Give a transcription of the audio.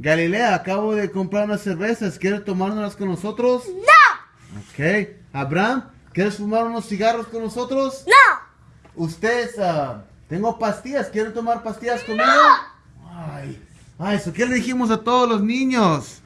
Galilea, acabo de comprar unas cervezas. ¿Quieres tomárnoslas con nosotros? No. Ok. Abraham, ¿quieres fumar unos cigarros con nosotros? No. Ustedes, ah, tengo pastillas. ¿Quieren tomar pastillas conmigo? Ay, ay, ¿eso qué le dijimos a todos los niños?